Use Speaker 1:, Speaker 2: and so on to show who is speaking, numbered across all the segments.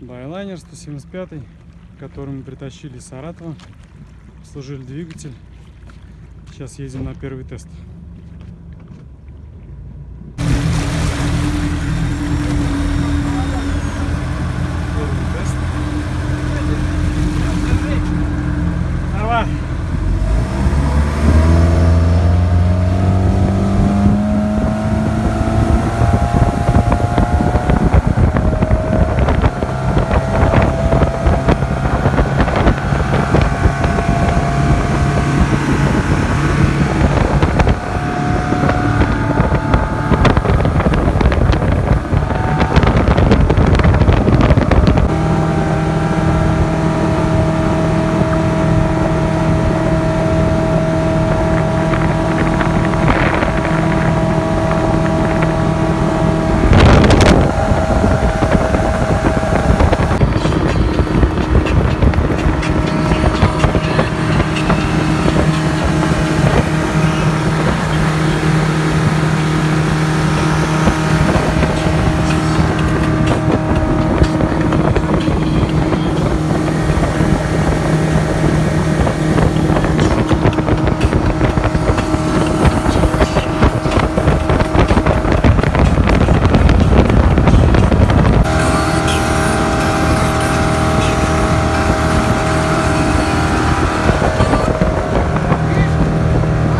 Speaker 1: Байлайнер 175, который мы притащили из Саратова. Служили двигатель. Сейчас едем на первый тест. Первый тест. Давай.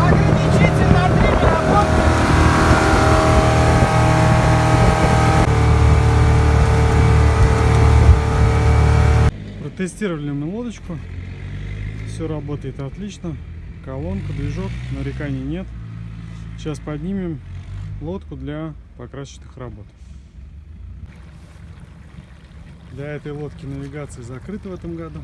Speaker 2: Ограничитель на время работает.
Speaker 1: Протестировали мы лодочку. Все работает отлично. Колонка, движок, нареканий нет. Сейчас поднимем лодку для покрасочных работ. Для этой лодки навигация закрыта в этом году.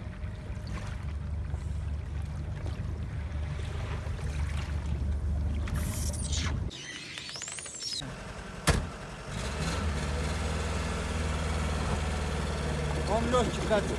Speaker 2: Он легкий катит.